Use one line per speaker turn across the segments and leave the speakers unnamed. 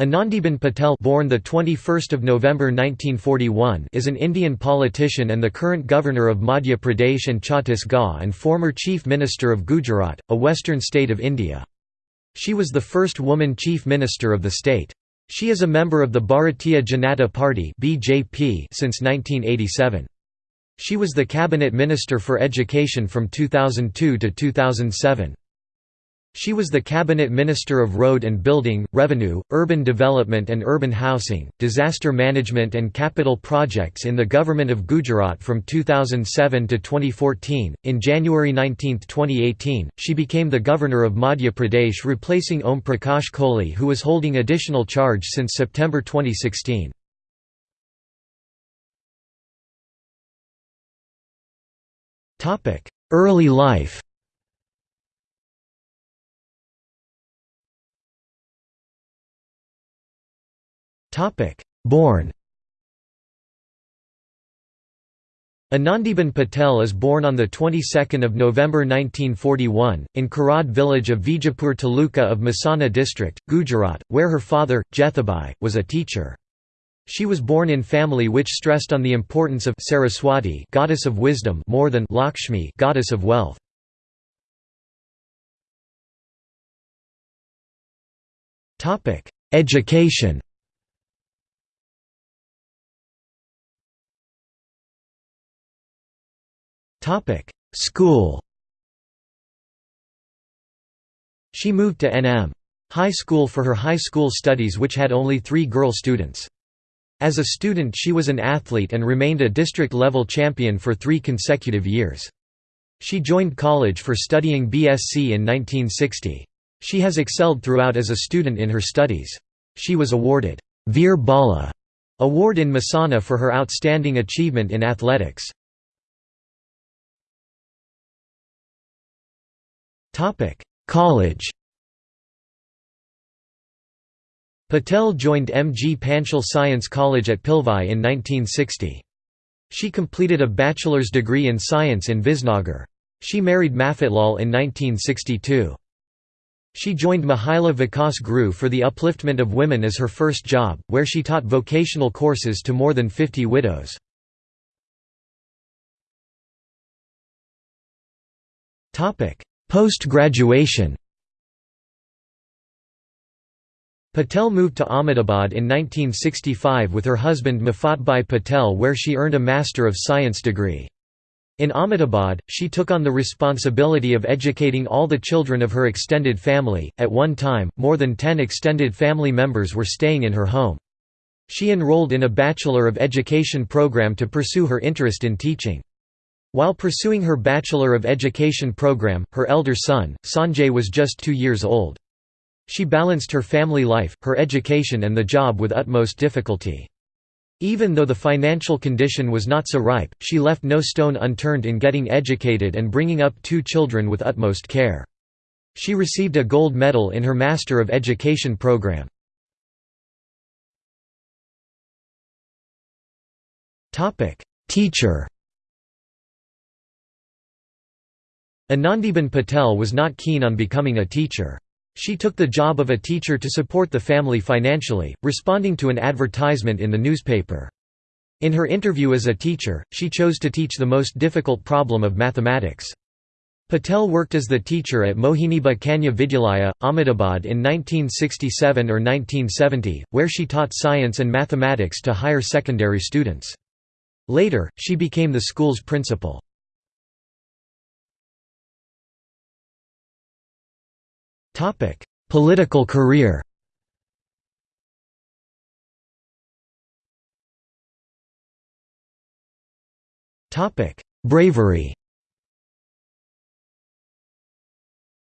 Anandiben Patel born the 21st of November 1941 is an Indian politician and the current governor of Madhya Pradesh and Chhattisgarh and former chief minister of Gujarat, a western state of India. She was the first woman chief minister of the state. She is a member of the Bharatiya Janata Party (BJP) since 1987. She was the cabinet minister for education from 2002 to 2007. She was the Cabinet Minister of Road and Building, Revenue, Urban Development and Urban Housing, Disaster Management and Capital Projects in the Government of Gujarat from 2007 to 2014. In January 19, 2018, she became the Governor of Madhya Pradesh replacing Om Prakash Kohli who was holding additional charge since September 2016. Early life Born Anandiben Patel is born on the 22nd of November 1941 in Karad village of Vijapur Taluka of Mehsana district, Gujarat, where her father, Jethabhai, was a teacher. She was born in family which stressed on the importance of Saraswati, goddess of wisdom, more than Lakshmi, goddess of wealth. Topic: Education. Topic: School. She moved to NM High School for her high school studies which had only three girl students. As a student she was an athlete and remained a district-level champion for three consecutive years. She joined college for studying BSc in 1960. She has excelled throughout as a student in her studies. She was awarded Veer Bala award in Mehsana for her outstanding achievement in athletics. Topic: College. Patel joined M. G. Panchal Science College at Pilvai in 1960. She completed a bachelor's degree in science in Visnagar. She married Mafatlal in 1962. She joined Mahila Vikas Gruh for the upliftment of women as her first job, where she taught vocational courses to more than 50 widows. Post-graduation Patel moved to Ahmedabad in 1965 with her husband Mafatbhai Patel where she earned a Master of Science degree. In Ahmedabad, she took on the responsibility of educating all the children of her extended family. At one time, more than 10 extended family members were staying in her home. She enrolled in a Bachelor of Education program to pursue her interest in teaching. While pursuing her Bachelor of Education program, her elder son, Sanjay was just two years old. She balanced her family life, her education and the job with utmost difficulty. Even though the financial condition was not so ripe, she left no stone unturned in getting educated and bringing up two children with utmost care. She received a gold medal in her Master of Education program. Teacher Anandiben Patel was not keen on becoming a teacher. She took the job of a teacher to support the family financially, responding to an advertisement in the newspaper. In her interview as a teacher, she chose to teach the most difficult problem of mathematics. Patel worked as the teacher at Mohiniba Kanya Vidyalaya, Ahmedabad in 1967 or 1970, where she taught science and mathematics to higher secondary students. Later, she became the school's principal. Topic: Political career. Topic: Bravery.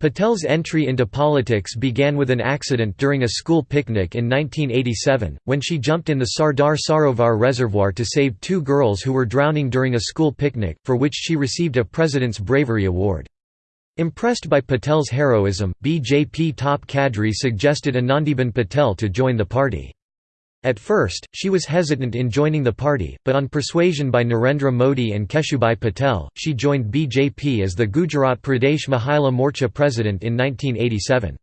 Patel's entry into politics began with an accident during a school picnic in 1987, when she jumped in the Sardar Sarovar Reservoir to save two girls who were drowning during a school picnic, for which she received a President's Bravery Award. Impressed by Patel's heroism, BJP top cadre suggested Anandiben Patel to join the party. At first, she was hesitant in joining the party, but on persuasion by Narendra Modi and Keshubhai Patel, she joined BJP as the Gujarat Pradesh Mahila Morcha president in 1987.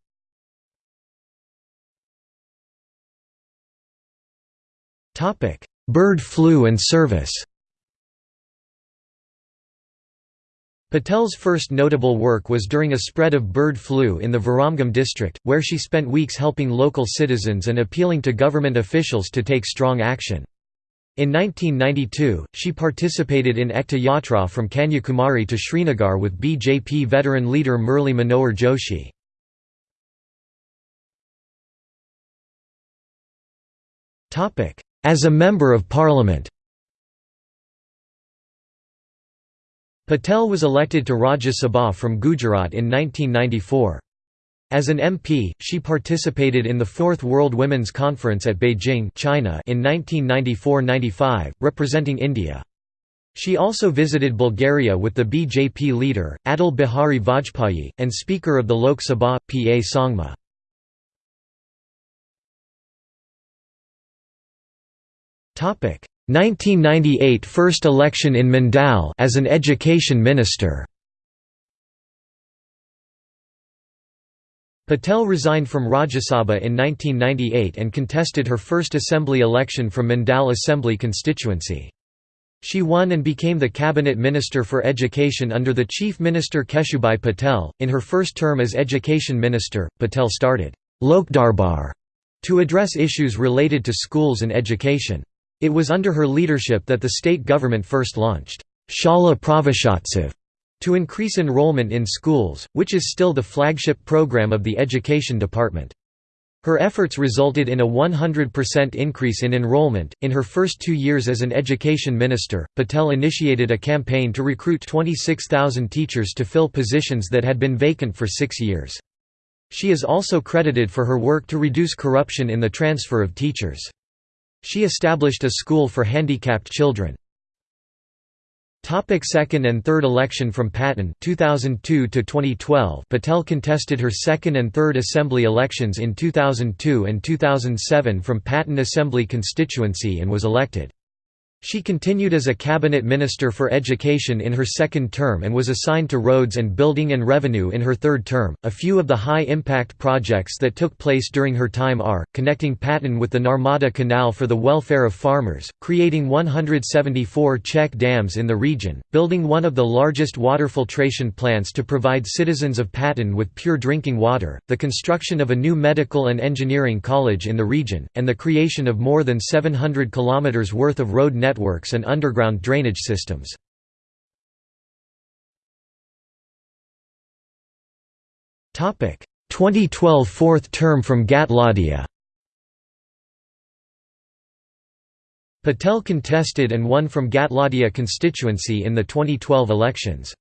Bird flu and service Patel's first notable work was during a spread of bird flu in the Viramgam district, where she spent weeks helping local citizens and appealing to government officials to take strong action. In 1992, she participated in Ekta Yatra from Kanyakumari to Srinagar with BJP veteran leader Murli Manohar Joshi. As a Member of Parliament Patel was elected to Rajya Sabha from Gujarat in 1994. As an MP, she participated in the Fourth World Women's Conference at Beijing China in 1994–95, representing India. She also visited Bulgaria with the BJP leader, Atal Bihari Vajpayee, and Speaker of the Lok Sabha, P. A. Sangma. Topic: 1998 first election in Mandal as an education minister. Patel resigned from Rajya Sabha in 1998 and contested her first assembly election from Mandal Assembly constituency. She won and became the cabinet minister for education under the chief minister Keshubhai Patel. In her first term as education minister, Patel started Lokdarbar to address issues related to schools and education. It was under her leadership that the state government first launched Shala Praveshotsav to increase enrollment in schools, which is still the flagship program of the Education Department. Her efforts resulted in a 100% increase in enrollment. In her first two years as an education minister, Patel initiated a campaign to recruit 26,000 teachers to fill positions that had been vacant for six years. She is also credited for her work to reduce corruption in the transfer of teachers. She established a school for handicapped children. Topic second and third election from Patan 2002 to 2012 Patel contested her second and third assembly elections in 2002 and 2007 from Patan Assembly constituency and was elected. She continued as a cabinet minister for education in her second term and was assigned to roads and building and revenue in her third term. A few of the high impact projects that took place during her time are connecting Patan with the Narmada Canal for the welfare of farmers, creating 174 check dams in the region, building one of the largest water filtration plants to provide citizens of Patan with pure drinking water, the construction of a new medical and engineering college in the region, and the creation of more than 700 kilometers worth of road network networks and underground drainage systems. Topic 2012 fourth term from Ghatlodia. Patel contested and won from Ghatlodia constituency in the 2012 elections.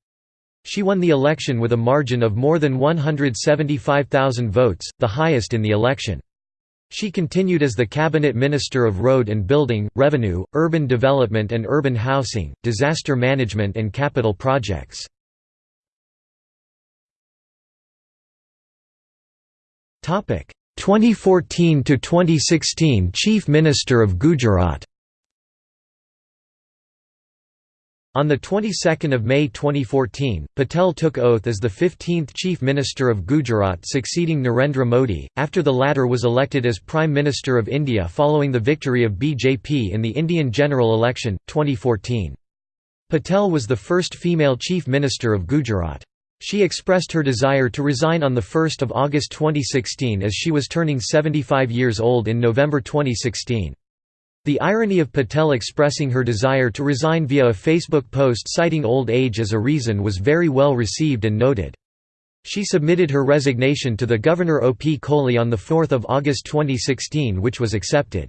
She won the election with a margin of more than 175,000 votes, the highest in the election. She continued as the Cabinet Minister of Road and Building, Revenue, Urban Development and Urban Housing, Disaster Management and Capital Projects. Topic 2014 to 2016 Chief Minister of Gujarat On the 22nd of May 2014, Patel took oath as the 15th Chief Minister of Gujarat succeeding Narendra Modi, after the latter was elected as Prime Minister of India following the victory of BJP in the Indian general election, 2014. Patel was the first female Chief Minister of Gujarat. She expressed her desire to resign on 1 August 2016 as she was turning 75 years old in November 2016. The irony of Patel expressing her desire to resign via a Facebook post citing old age as a reason was very well received and noted. She submitted her resignation to the Governor O. P. Kohli on 4 August 2016 which was accepted.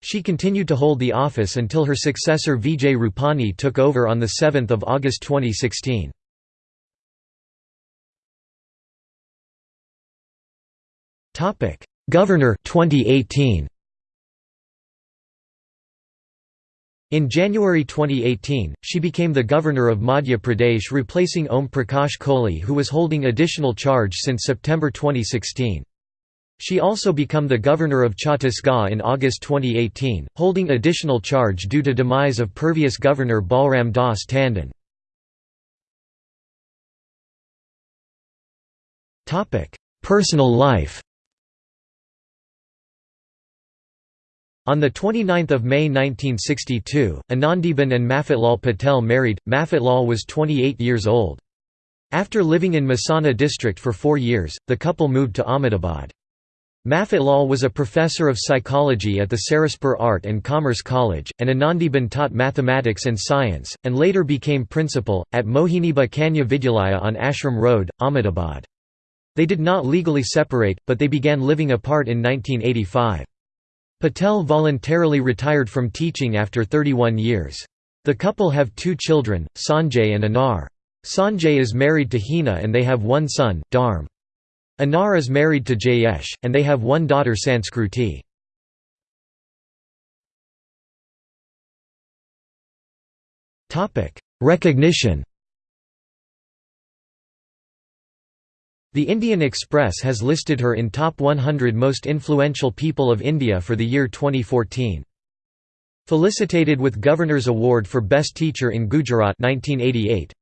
She continued to hold the office until her successor Vijay Rupani took over on 7 August 2016. Governor 2018 In January 2018, she became the governor of Madhya Pradesh replacing Om Prakash Kohli who was holding additional charge since September 2016. She also became the governor of Chhattisgarh in August 2018, holding additional charge due to demise of previous governor Balram Das Tandon. Personal life On 29 May 1962, Anandiben and Mafatlal Patel married. Mafatlal was 28 years old. After living in Mehsana district for four years, the couple moved to Ahmedabad. Mafatlal was a professor of psychology at the Saraspur Art and Commerce College, and Anandiben taught mathematics and science, and later became principal, at Mohiniba Kanya Vidyalaya on Ashram Road, Ahmedabad. They did not legally separate, but they began living apart in 1985. Patel voluntarily retired from teaching after 31 years. The couple have two children, Sanjay and Anar. Sanjay is married to Hina and they have one son, Dharm. Anar is married to Jayesh, and they have one daughter Sanskruti. Recognition The Indian Express has listed her in Top 100 Most Influential People of India for the year 2014. Felicitated with Governor's Award for Best Teacher in Gujarat 1988.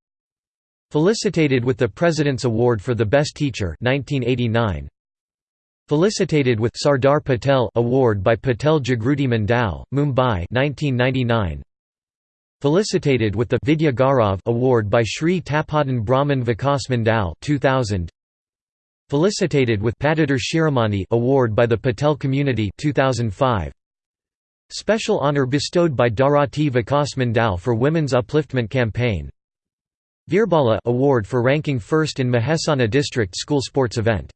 Felicitated with the President's Award for the Best Teacher 1989. Felicitated with Sardar Patel Award by Patel Jagruti Mandal, Mumbai 1999. Felicitated with the Vidya Gaurav Award by Sri Tapodhan Brahman Vikas Mandal 2000. Felicitated with Shiromani Award by the Patel Community 2005. Special honor bestowed by Dharati Vikas Mandal for Women's Upliftment Campaign. Veerbala Award for ranking first in Mehsana District School Sports Event.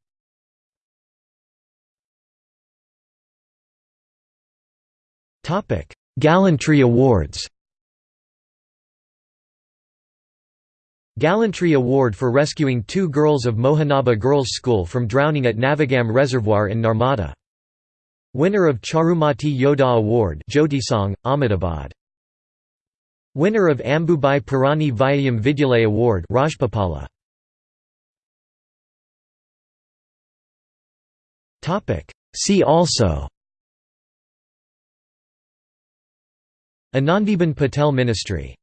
Gallantry Awards Gallantry Award for rescuing two girls of Mohiniba Girls' School from drowning at Navagam Reservoir in Narmada. Winner of Charumati Yoddha Award Jyotisangh, Ahmedabad. Winner of Ambubhai Purani Vyayam Vidyalaya Award Rajpipala. See also Anandiben Patel Ministry